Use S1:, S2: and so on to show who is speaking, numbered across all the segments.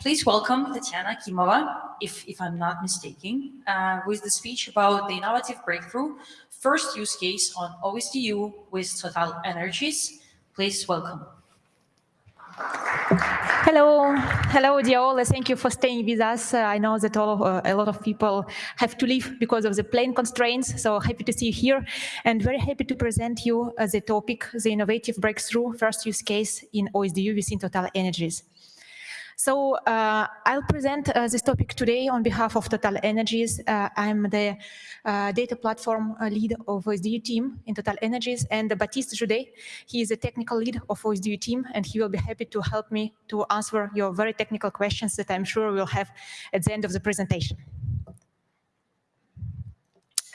S1: please welcome Tatiana Kimova, if, if I'm not mistaken, uh, with the speech about the innovative breakthrough, first use case on OSDU with Total Energies. Please welcome.
S2: Hello, hello, dear all. Thank you for staying with us. Uh, I know that all uh, a lot of people have to leave because of the plane constraints. So happy to see you here, and very happy to present you uh, the topic, the innovative breakthrough first use case in OSDU within Total Energies. So uh, I'll present uh, this topic today on behalf of Total Energies. Uh, I'm the uh, data platform uh, lead of OSDU team in Total Energies and Baptiste Joudet. He is the technical lead of OSDU team and he will be happy to help me to answer your very technical questions that I'm sure we'll have at the end of the presentation.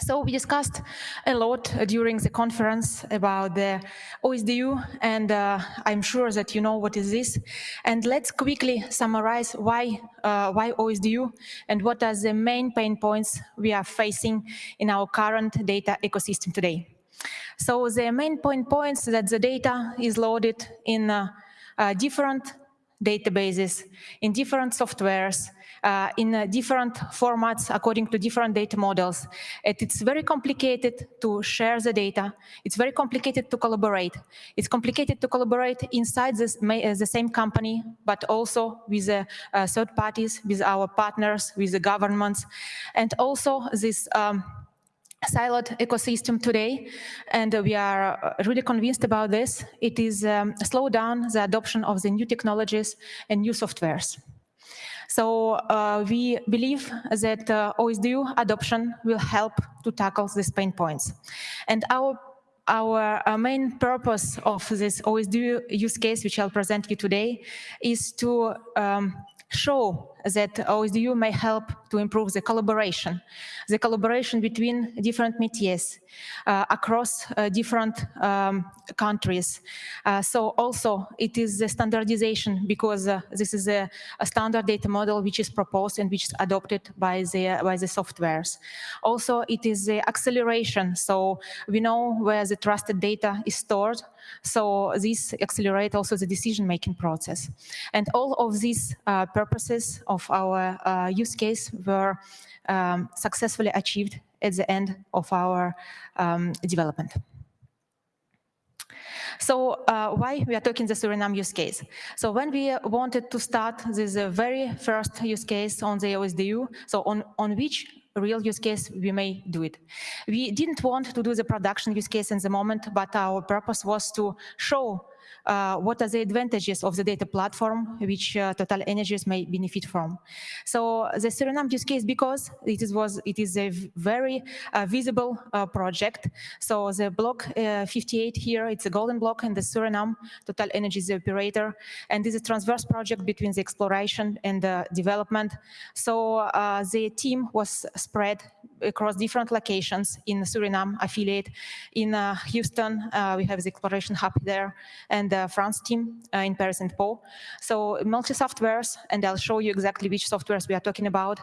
S2: So we discussed a lot during the conference about the OSDU, and uh, I'm sure that you know what is this. And let's quickly summarize why, uh, why OSDU and what are the main pain points we are facing in our current data ecosystem today. So the main point points that the data is loaded in uh, uh different databases, in different softwares, uh, in uh, different formats according to different data models. And it's very complicated to share the data. It's very complicated to collaborate. It's complicated to collaborate inside this, uh, the same company, but also with the uh, third parties, with our partners, with the governments, and also this um, siloed ecosystem today, and we are uh, really convinced about this. It is um, slow down the adoption of the new technologies and new softwares. So uh, we believe that uh, OSDU adoption will help to tackle these pain points. And our our uh, main purpose of this OSDU use case, which I'll present you today, is to um, show that OSDU may help to improve the collaboration, the collaboration between different métiers uh, across uh, different um, countries. Uh, so also it is the standardization because uh, this is a, a, standard data model which is proposed and which is adopted by the, by the softwares. Also it is the acceleration, so we know where the trusted data is stored, so this accelerates also the decision-making process. And all of these uh, purposes of our uh, use case were um, successfully achieved at the end of our um, development. So uh, why we are talking the Suriname use case? So when we wanted to start this uh, very first use case on the OSDU, so on, on which real use case we may do it. We didn't want to do the production use case in the moment, but our purpose was to show uh, what are the advantages of the data platform which uh, Total Energies may benefit from. So the Suriname use case, because it is, was, it is a very uh, visible uh, project. So the block uh, 58 here, it's a golden block in the Suriname, Total Energies the operator, and this is a transverse project between the exploration and the development. So uh, the team was spread across different locations in Suriname affiliate. In Houston, we have the exploration hub there, and the France team uh, in Paris and Pau. So multi-softwares, and I'll show you exactly which softwares we are talking about.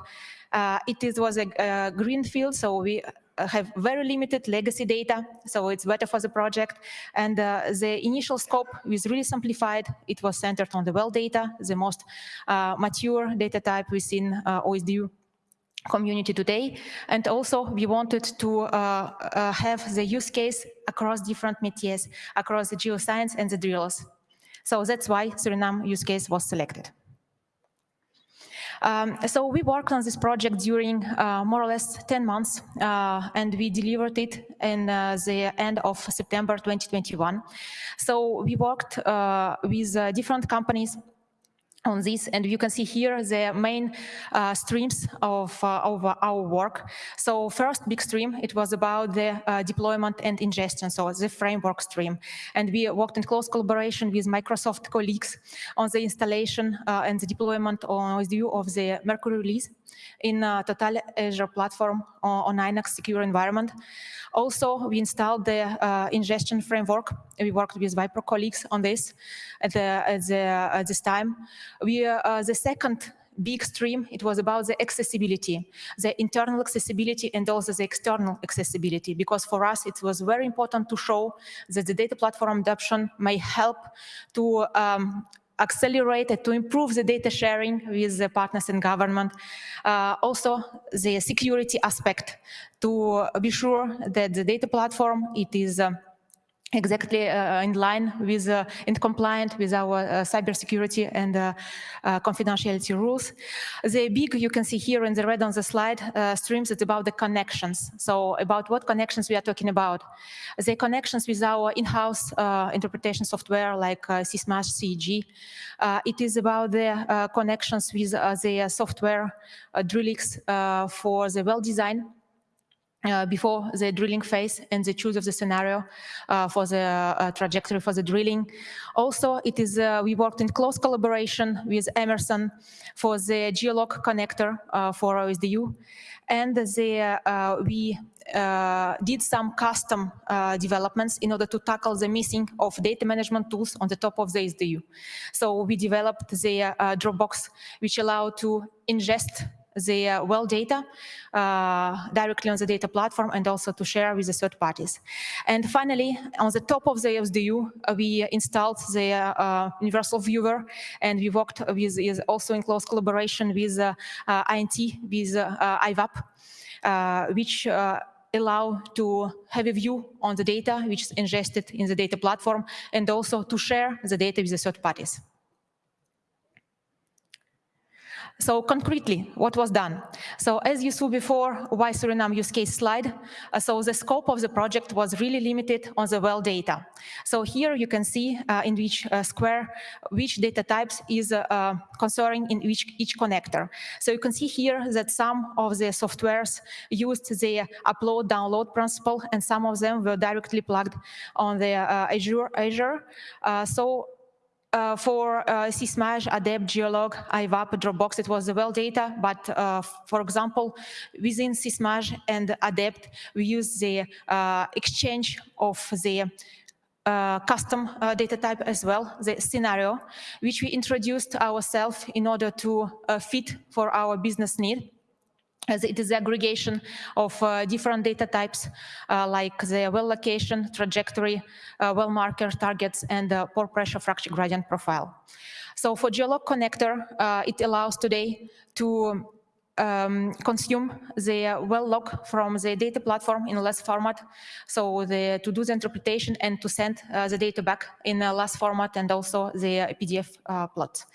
S2: Uh, it is, was a, a green field, so we uh, have very limited legacy data, so it's better for the project. And uh, the initial scope was really simplified. It was centered on the well data, the most uh, mature data type within uh, OSDU community today. And also we wanted to uh, uh, have the use case across different métiers, across the geoscience and the drillers. So that's why Suriname use case was selected. Um, so we worked on this project during uh, more or less 10 months uh, and we delivered it in uh, the end of September 2021. So we worked uh, with uh, different companies on this and you can see here the main uh, streams of, uh, of our work. So first big stream, it was about the uh, deployment and ingestion, so the framework stream. And we worked in close collaboration with Microsoft colleagues on the installation uh, and the deployment on view of the Mercury release in uh, Total Azure platform on, on Linux secure environment. Also, we installed the uh, ingestion framework. We worked with Viper colleagues on this at, the, at, the, at this time. We, uh, the second big stream, it was about the accessibility, the internal accessibility and also the external accessibility, because for us it was very important to show that the data platform adoption may help to um, accelerate and to improve the data sharing with the partners in government. Uh, also, the security aspect to be sure that the data platform, it is uh, exactly uh, in line with uh, and compliant with our uh, cybersecurity and uh, uh, confidentiality rules. The big, you can see here in the red on the slide, uh, streams, it's about the connections. So about what connections we are talking about. The connections with our in-house interpretation software like uh, Sismage CEG. it is about the connections with the software uh, Drillix for the well design uh, before the drilling phase and the choose of the scenario uh, for the uh, trajectory for the drilling. Also, it is uh, we worked in close collaboration with Emerson for the geolog connector uh, for OSDU, and the, uh, we did some custom developments in order to tackle the missing of data management tools on the top of the SDU. So we developed the Dropbox, which allow to ingest the uh, well data uh, directly on the data platform and also to share with the third parties. And finally, on the top of the SDU, uh, we installed the uh, universal viewer and we worked with is also in close collaboration with uh, uh, INT, with IVAAP, which allow to have a view on the data which is ingested in the data platform and also to share the data with the third parties. So concretely, what was done? So as you saw before, why Suriname use case slide, uh, so the scope of the project was really limited on the well data. So here you can see uh, in which uh, square, which data types is uh, uh, concerning in each, each connector. So you can see here that some of the softwares used the upload download principle and some of them were directly plugged on the uh, Azure. Azure. so uh, for uh, Sismage, Adept, Geolog, IVAAP, Dropbox, it was the well data. But uh, for example, within Sismage and Adept, we use the uh, exchange of the uh, custom uh, data type as well, the scenario, which we introduced ourselves in order to uh, fit for our business need as it is aggregation of uh, different data types uh, like the well location, trajectory, uh, well marker targets, and pore pressure fracture gradient profile. So for Geolog connector, uh, it allows today to um, consume the well log from the data platform in LAS format. So the, to do the interpretation and to send uh, the data back in a LAS format and also the PDF uh, plot.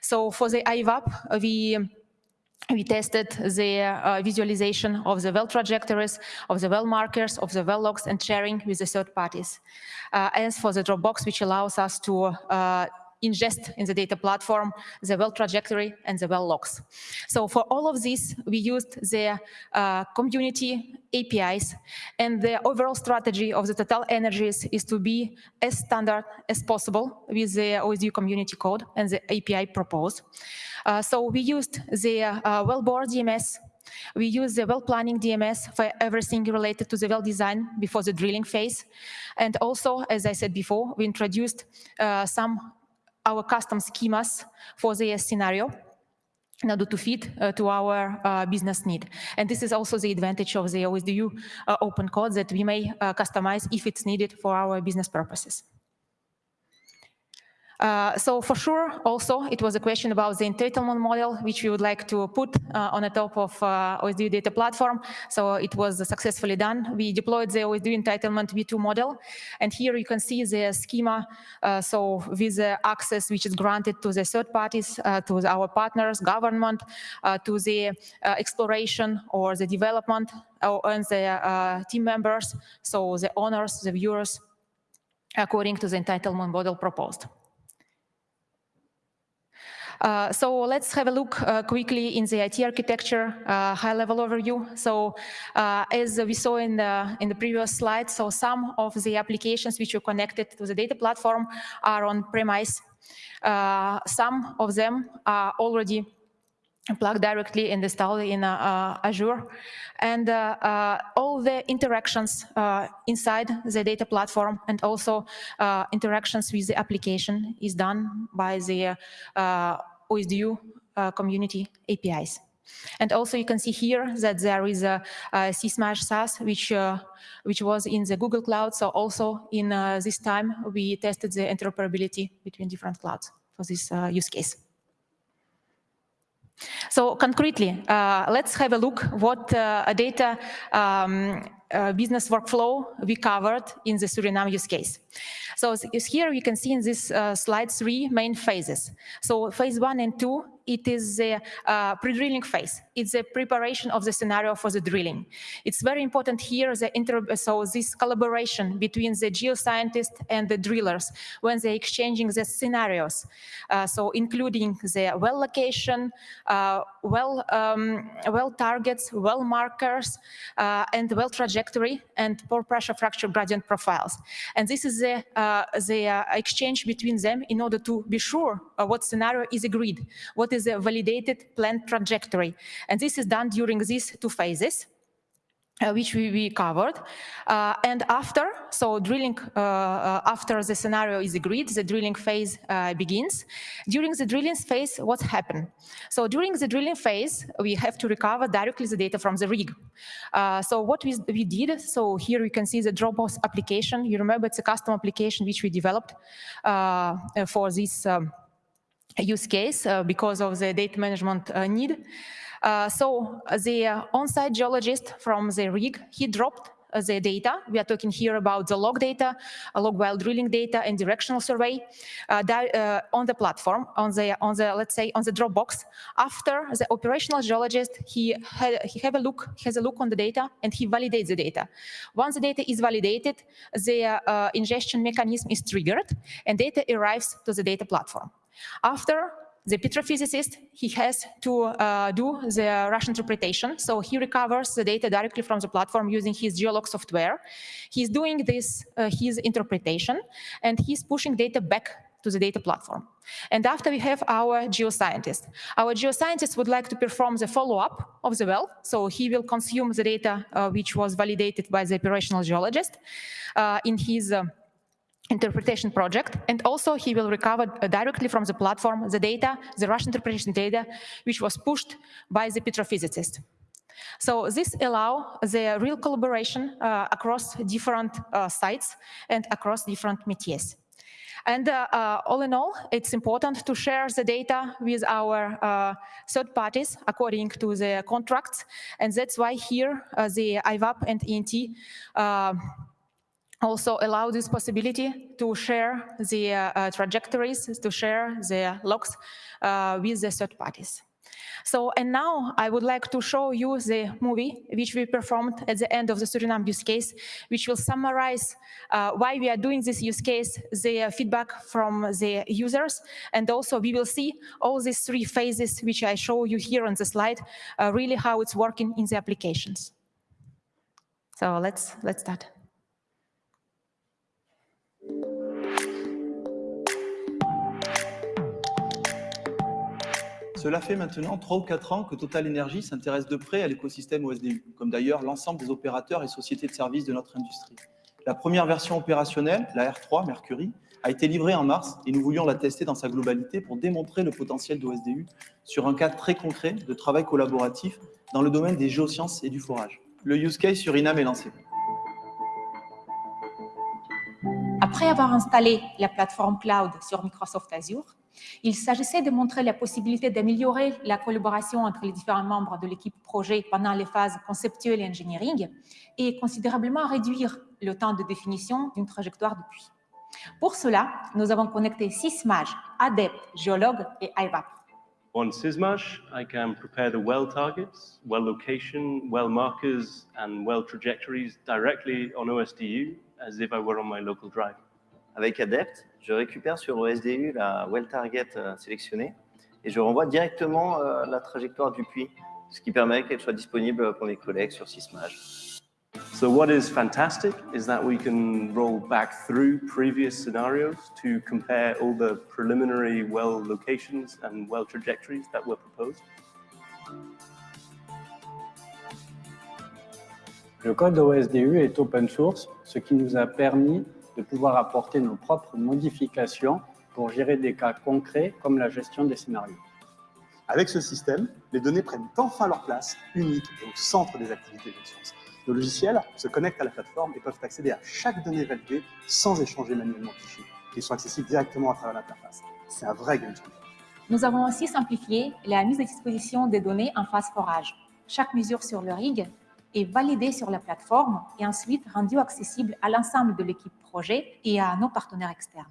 S2: So for the IVAAP, we we tested the uh, visualization of the well trajectories, of the well markers, of the well logs, and sharing with the third parties. Uh, as for the Dropbox, which allows us to uh, ingest in the data platform the well trajectory and the well logs. So for all of this, we used the uh, community APIs and the overall strategy of the Total Energies is to be as standard as possible with the OSDU community code and the API proposed. Uh, so we used the uh, well-bore DMS we use the well planning DMS for everything related to the well design before the drilling phase. And also, as I said before, we introduced uh, some our custom schemas for the scenario in order to fit uh, to our uh, business need. And this is also the advantage of the OSDU uh, open code that we may uh, customize if it's needed for our business purposes. Uh, so for sure, also, it was a question about the entitlement model, which we would like to put uh, on the top of uh, OSDU data platform. So it was successfully done. We deployed the OSDU entitlement v2 model. And here you can see the schema. Uh, so with the access which is granted to the third parties, uh, to our partners, government, to the exploration or the development, and the team members, so the owners, the viewers, according to the entitlement model proposed. Uh, so let's have a look uh, quickly in the IT architecture uh, high-level overview. So uh, as we saw in the in the previous slide, so some of the applications which are connected to the data platform are on premise. Uh, some of them are already plugged directly and installed in uh, Azure. And uh, uh, all the interactions inside the data platform and also interactions with the application is done by the OSDU community APIs. And also you can see here that there is a, a Sismage SaaS, which, uh, which was in the Google Cloud. So also in uh, this time, we tested the interoperability between different clouds. for this uh, use case. So concretely, uh, let's have a look what uh, data um, uh, business workflow we covered in the Suriname use case. So here you can see in this uh, slide three main phases. So phase one and two it is the uh, pre-drilling phase. It's the preparation of the scenario for the drilling. It's very important here, the inter so this collaboration between the geoscientists and the drillers when they're exchanging the scenarios. Uh, so including the well location, uh, well, um, well targets, well markers, uh, and well trajectory and pore pressure fracture gradient profiles. And this is the, uh, the uh, exchange between them in order to be sure what scenario is agreed, what is a validated planned trajectory. And this is done during these two phases. Uh, which we, we covered. Uh, and after, so drilling, uh, uh after the scenario is agreed, the drilling phase uh, begins. During the drilling phase, what happened? So during the drilling phase, we have to recover directly the data from the rig. Uh, so what we, we did, so here you can see the Dropbox application. You remember it's a custom application which we developed for this um, use case because of the data management need. Uh, so the on-site geologist from the rig, he dropped the data. We are talking here about the log data, log while drilling data, and directional survey uh, uh, on the platform, on the on the let's say on the Dropbox. After the operational geologist, he had, he have a look, has a look on the data, and he validates the data. Once the data is validated, the uh, ingestion mechanism is triggered, and data arrives to the data platform. After the petrophysicist, he has to uh, do the rush interpretation. So he recovers the data directly from the platform using his geolog software. He's doing this, uh, his interpretation, and he's pushing data back to the data platform. And after we have our geoscientist. Our geoscientist would like to perform the follow-up of the well. So he will consume the data uh, which was validated by the operational geologist uh, in his uh, interpretation project, and also he will recover uh, directly from the platform the data, the rush interpretation data, which was pushed by the petrophysicist. So this allow the real collaboration uh, across different uh, sites and across different métiers. And uh, uh, all in all, it's important to share the data with our uh, third parties according to the contracts. And that's why here the IVAAP and INT also allow this possibility to share the uh, uh, trajectories, to share the logs uh, with the third parties. So, and now I would like to show you the movie which we performed at the end of the Suriname use case, which will summarize uh, why we are doing this use case, the feedback from the users, and also we will see all these three phases which I show you here on the slide, uh, really how it's working in the applications. So let's, let's start.
S3: Cela fait maintenant 3 ou 4 ans que Total Energy s'intéresse de près à l'écosystème OSDU, comme d'ailleurs l'ensemble des opérateurs et sociétés de services de notre industrie. La première version opérationnelle, la R3 Mercury, a été livrée en mars et nous voulions la tester dans sa globalité pour démontrer le potentiel d'OSDU sur un cas très concret de travail collaboratif dans le domaine des géosciences et du forage. Le use case sur INAM est lancé.
S4: Après avoir installé la plateforme cloud sur Microsoft Azure, il s'agissait de montrer la possibilité d'améliorer la collaboration entre les différents membres de l'équipe projet pendant les phases conceptuelles et engineering et considérablement réduire le temps de définition d'une trajectoire de puits. Pour cela, nous avons connecté Sysmage, Adept, Geolog et IVAP.
S5: On Sysmage, I can prepare the well targets, well location, well markers, and well trajectories directly on OSDU as if I were on my local drive.
S6: Avec Adept, je récupère sur OSDU la well target euh, sélectionnée et je renvoie directement euh, la trajectoire du puits, ce qui permet qu'elle soit disponible pour mes collègues sur Sysmage.
S5: So what is fantastic is that we can roll back through previous scenarios to compare all the preliminary well locations and well trajectories that were proposed.
S7: Le code OSDU est open source, ce qui nous a permis de pouvoir apporter nos propres modifications pour gérer des cas concrets comme la gestion des scénarios.
S8: Avec ce système, les données prennent enfin leur place, unique et au centre des activités de science. Nos logiciels se connectent à la plateforme et peuvent accéder à chaque donnée validée sans échanger manuellement de fichiers, qui sont accessibles directement à travers l'interface. C'est un vrai game changer.
S4: Nous avons aussi simplifié la mise à disposition des données en phase forage. Chaque mesure sur le rig est validée sur la plateforme et ensuite rendue accessible à l'ensemble de l'équipe projet et à nos partenaires externes.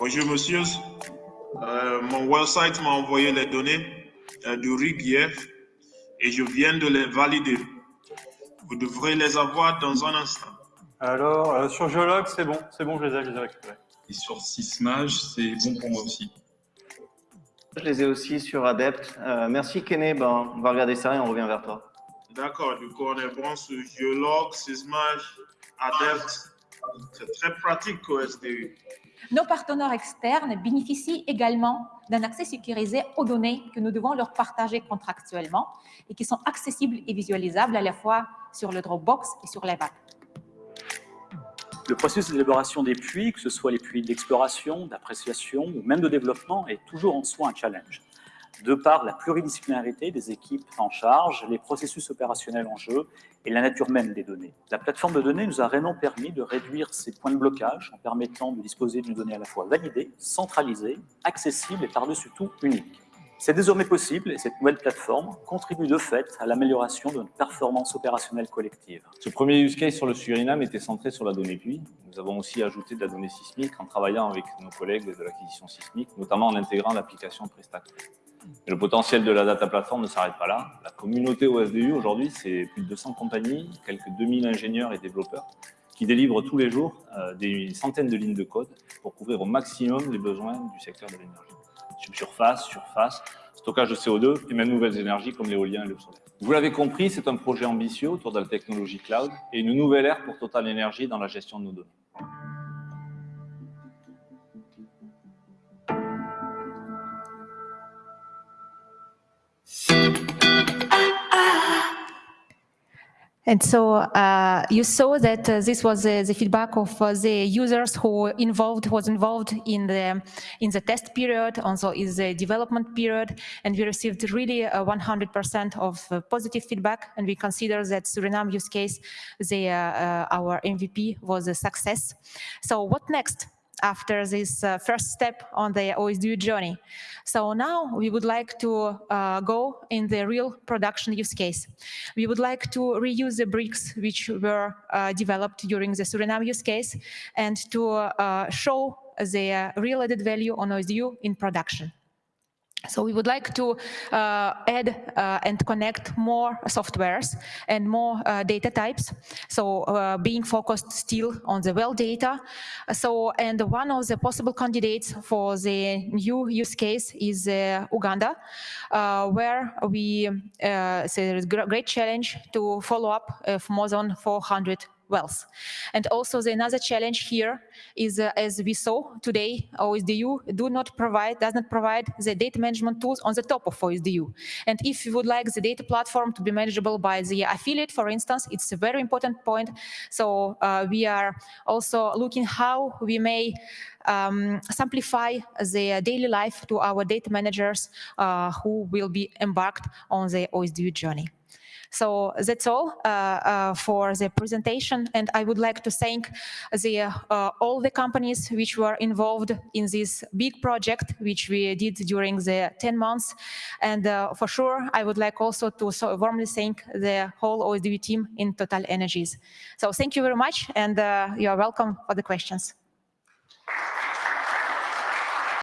S9: Bonjour, monsieur. Euh, mon website m'a envoyé les données euh, du RIG hier et je viens de les valider. Vous devrez les avoir dans un instant.
S10: Alors, euh, sur Geolog, c'est bon, c'est bon, je les ai, je les ai récupérés.
S11: Et sur Sysmage, c'est bon pour moi aussi.
S6: Je les ai aussi sur Adept. Euh, merci Kené, ben, on va regarder ça et on revient vers toi.
S9: D'accord, du coup, on est bon sur Geolog, Sysmage, Adept. C'est très pratique au SDU.
S4: Nos partenaires externes bénéficient également d'un accès sécurisé aux données que nous devons leur partager contractuellement et qui sont accessibles et visualisables à la fois sur le Dropbox et sur l'EVAC.
S12: Le processus d'élaboration des puits, que ce soit les puits d'exploration, d'appréciation ou même de développement, est toujours en soi un challenge. De par la pluridisciplinarité des équipes en charge, les processus opérationnels en jeu et la nature même des données. La plateforme de données nous a réellement permis de réduire ces points de blocage en permettant de disposer d'une donnée à la fois validée, centralisée, accessible et par-dessus tout unique. C'est désormais possible et cette nouvelle plateforme contribue de fait à l'amélioration de notre performance opérationnelle collective.
S13: Ce premier use case sur le Suriname était centré sur la donnée puits. Nous avons aussi ajouté de la donnée sismique en travaillant avec nos collègues de l'acquisition sismique, notamment en intégrant l'application Prestac. Le potentiel de la data platform ne s'arrête pas là. La communauté OSDU aujourd'hui, c'est plus de 200 compagnies, quelques 2000 ingénieurs et développeurs qui délivrent tous les jours euh, des centaines de lignes de code pour couvrir au maximum les besoins du secteur de l'énergie subsurface, surface, stockage de CO2 et même nouvelles énergies comme l'éolien et le solaire. Vous l'avez compris, c'est un projet ambitieux autour de la technologie cloud et une nouvelle ère pour Total Energy dans la gestion de nos données.
S2: And so uh, you saw that uh, this was uh, the feedback of uh, the users who involved was involved in the in the test period, also in the development period, and we received really 100% of uh, positive feedback. And we consider that Suriname use case, the uh, our MVP was a success. So what next? After this uh, first step on the OSDU journey. So now we would like to uh, go in the real production use case. We would like to reuse the bricks which were uh, developed during the Suriname use case and to uh, show the real added value on OSDU in production. So we would like to uh, add uh, and connect more softwares and more uh, data types. So uh, being focused still on the well data. So and one of the possible candidates for the new use case is uh, Uganda, uh, where we there is a great challenge to follow up of more than 400 wells. And also the another challenge here is, uh, as we saw today, OSDU do not provide, does not provide the data management tools on the top of OSDU. And if you would like the data platform to be manageable by the affiliate, for instance, it's a very important point. So uh, we are also looking how we may um, simplify the daily life to our data managers uh, who will be embarked on the OSDU journey. So that's all uh, uh, for the presentation. And I would like to thank the, uh, all the companies which were involved in this big project, which we did during the 10 months. And for sure, I would like also to so warmly thank the whole OSDU team in Total Energies. So thank you very much, and you are welcome for the questions.